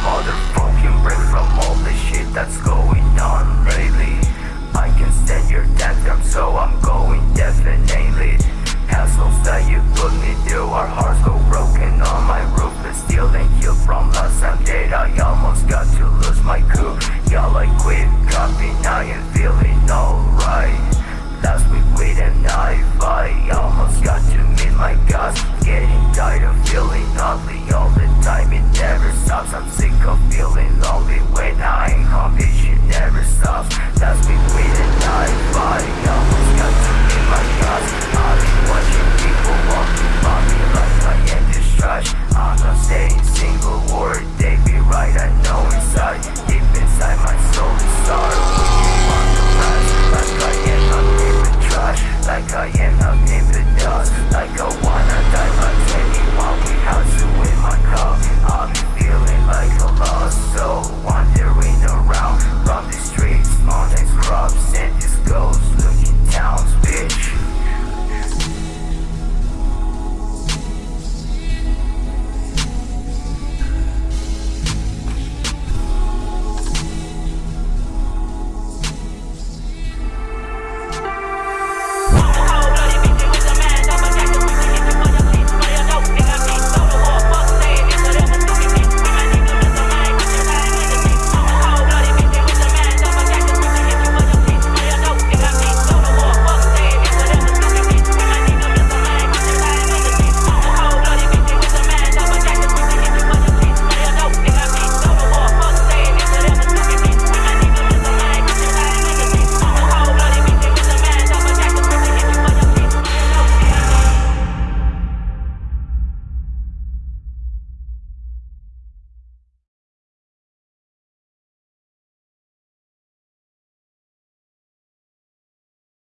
motherfucking break from all the shit that's going on lately. I can stand your tantrum so I'm